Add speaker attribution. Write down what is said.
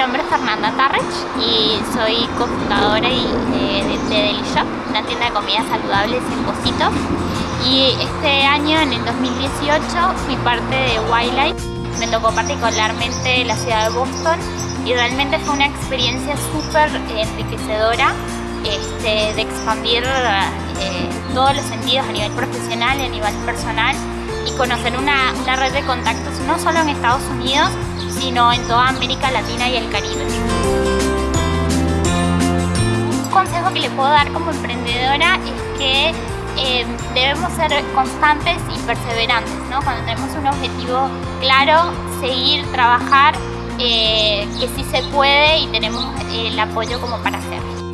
Speaker 1: Fernanda Tarrech y soy cofundadora eh, de, de Deli Shop, una tienda de comidas saludables en Positos. Y este año, en el 2018, fui parte de Wildlife. Me tocó particularmente la ciudad de Boston y realmente fue una experiencia súper enriquecedora este, de expandir eh, todos los sentidos a nivel profesional y a nivel personal y conocer una, una red de contactos no solo en Estados Unidos, sino en toda América Latina y el Caribe. Un consejo que le puedo dar como emprendedora es que eh, debemos ser constantes y perseverantes, ¿no? Cuando tenemos un objetivo claro, seguir, trabajar, eh, que sí se puede y tenemos el apoyo como para hacerlo.